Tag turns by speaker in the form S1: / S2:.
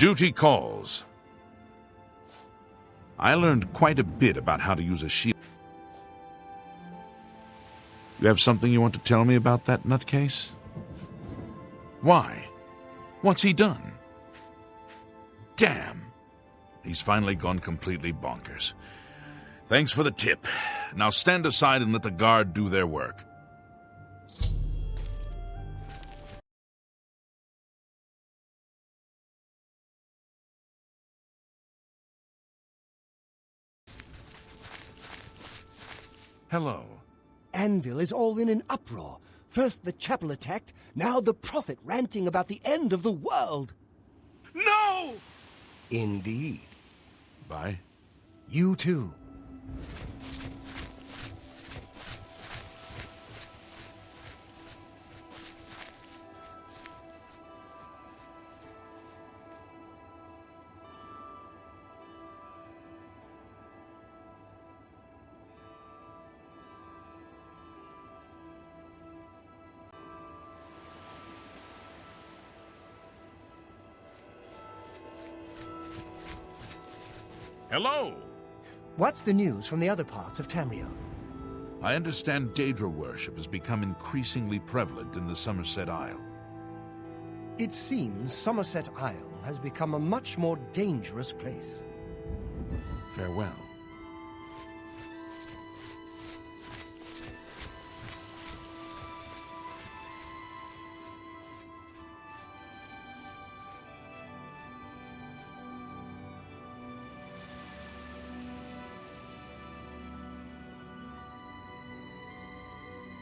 S1: Duty calls. I learned quite a bit about how to use a shield. You have something you want to tell me about that nutcase? Why? What's he done? Damn! He's finally gone completely bonkers. Thanks for the tip. Now stand aside and let the guard do their work. Hello.
S2: Anvil is all in an uproar. First the chapel attacked, now the prophet ranting about the end of the world.
S1: No!
S2: Indeed.
S1: Bye.
S2: You too.
S1: Hello!
S2: What's the news from the other parts of Tamriel?
S1: I understand Daedra worship has become increasingly prevalent in the Summerset Isle.
S2: It seems Summerset Isle has become a much more dangerous place.
S1: Farewell.